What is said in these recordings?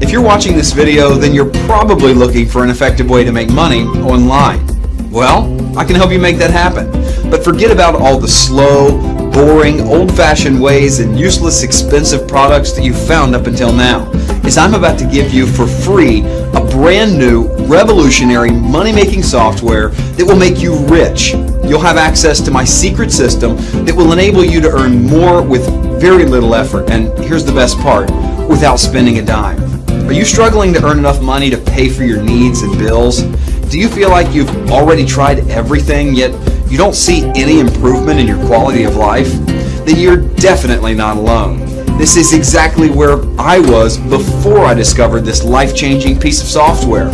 If you're watching this video, then you're probably looking for an effective way to make money online. Well, I can help you make that happen. But forget about all the slow, boring, old-fashioned ways and useless, expensive products that you've found up until now, as I'm about to give you for free a brand new, revolutionary money-making software that will make you rich. You'll have access to my secret system that will enable you to earn more with very little effort, and here's the best part, without spending a dime. Are you struggling to earn enough money to pay for your needs and bills? Do you feel like you've already tried everything, yet you don't see any improvement in your quality of life? Then you're definitely not alone. This is exactly where I was before I discovered this life-changing piece of software.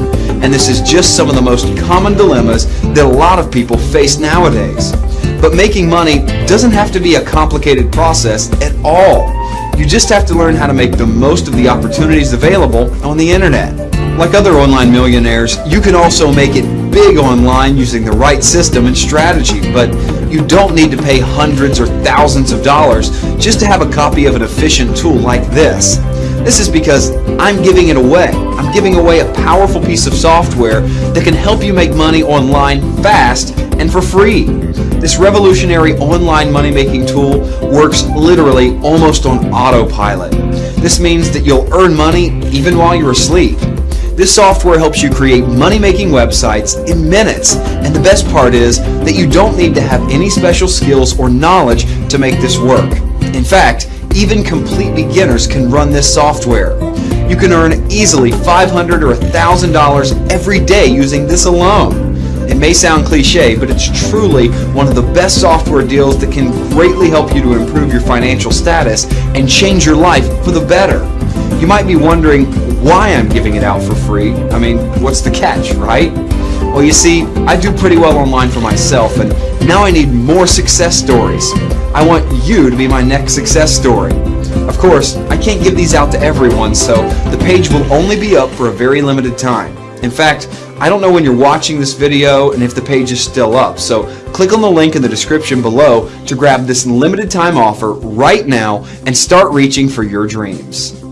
And this is just some of the most common dilemmas that a lot of people face nowadays. But making money doesn't have to be a complicated process at all. You just have to learn how to make the most of the opportunities available on the internet. Like other online millionaires, you can also make it big online using the right system and strategy, but you don't need to pay hundreds or thousands of dollars just to have a copy of an efficient tool like this. This is because I'm giving it away. I'm giving away a powerful piece of software that can help you make money online fast and for free. This revolutionary online money-making tool works literally almost on autopilot. This means that you'll earn money even while you're asleep. This software helps you create money-making websites in minutes. And the best part is that you don't need to have any special skills or knowledge to make this work. In fact, even complete beginners can run this software. You can earn easily 500 or $1,000 every day using this alone. It may sound cliche, but it's truly one of the best software deals that can greatly help you to improve your financial status and change your life for the better. You might be wondering why I'm giving it out for free. I mean, what's the catch, right? Well, you see, I do pretty well online for myself, and now I need more success stories. I want you to be my next success story. Of course, I can't give these out to everyone, so the page will only be up for a very limited time. In fact, I don't know when you're watching this video and if the page is still up, so click on the link in the description below to grab this limited time offer right now and start reaching for your dreams.